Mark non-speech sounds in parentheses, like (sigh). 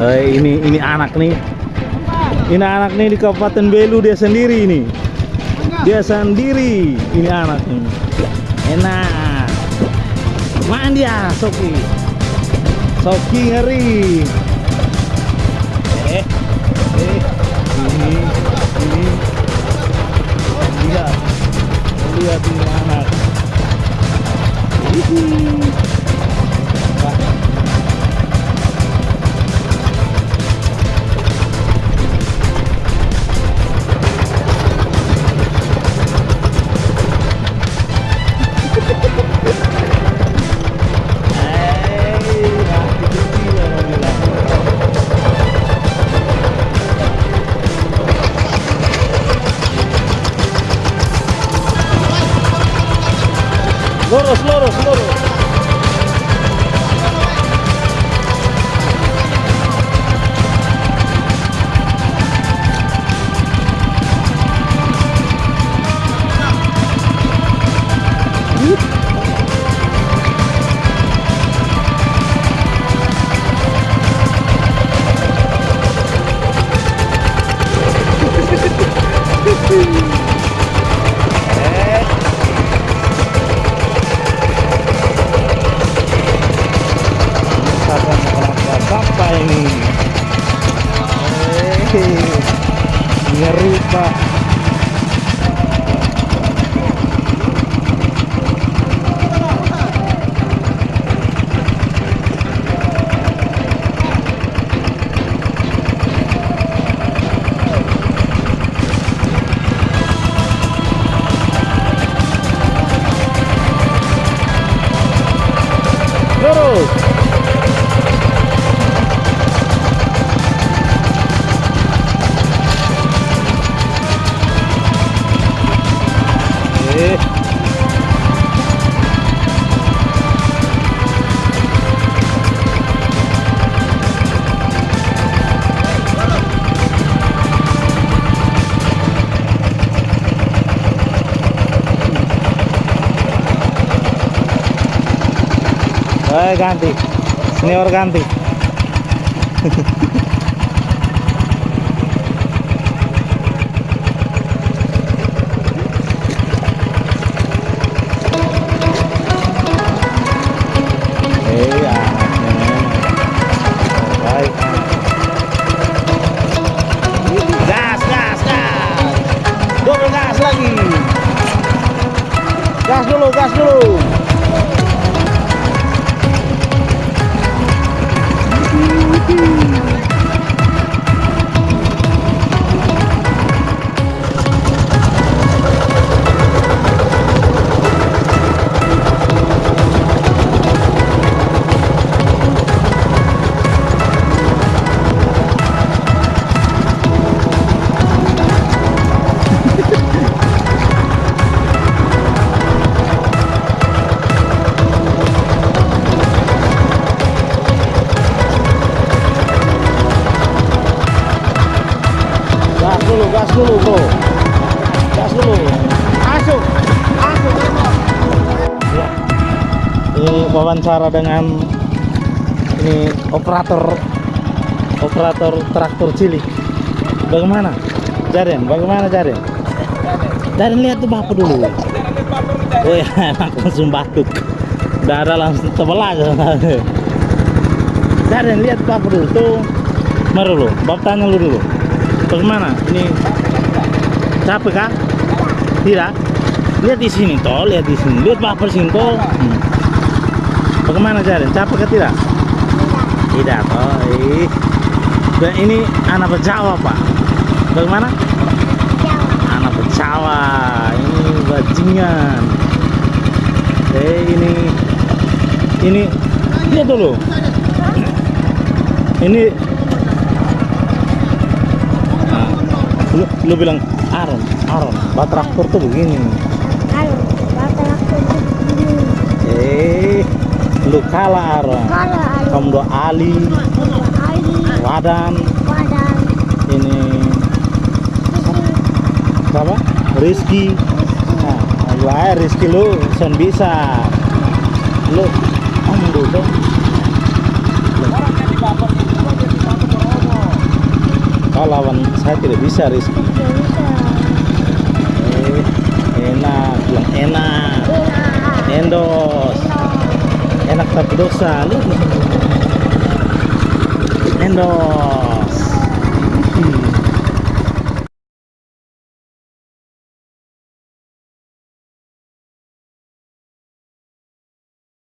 Eh, ini ini anak nih. Ini anak nih di Kabupaten Belu dia sendiri ini. Dia sendiri. Ini anak nih. Enak. Mana dia, Soki? Soki ngeri. Eh, eh, ini, ini. Lihat, lihat ini anak. Hihi. Eh ganti. Senior ganti. Gas dulu, gas dulu. Gas dulu, bro. Gas dulu. Masuk, masuk. Ini wawancara dengan ini operator operator traktor cilik. Bagaimana? Jaren, bagaimana Jaren? Jaren lihat tuh bapak dulu. Oh ya, (laughs) emang langsung batuk. Ada langsung tebel aja. Jaren lihat bapak dulu tuh. Mari dulu, bapak tanya lu dulu. Bagaimana? Ini capek kah? Tidak. Lihat di sini toh, lihat di sini. Lihat bapak sini. Hmm. Bagaimana Jaren? Capek kah tidak? Tidak toh. Ih. Dan ini anak Jawa pak. Bagaimana? Anak Jawa. Ini bajingan. Eh ini ini lihat dulu. Ini Nah, lu, lu bilang Aron, Aron, bat traktor tuh begini. Halo, bapak aku begini. Eh, lu kalah Aron. Kamu doa Ali, Ali, Wadan, Wadan, ini siapa? Rizky. Nah, lu Rizky lu sen bisa. Lu kamu dulu. Mau lawan saya tidak bisa Rizky Gak bisa. eh, enak bilang enak Enak. endos Enak. enak tapi dosa sini endos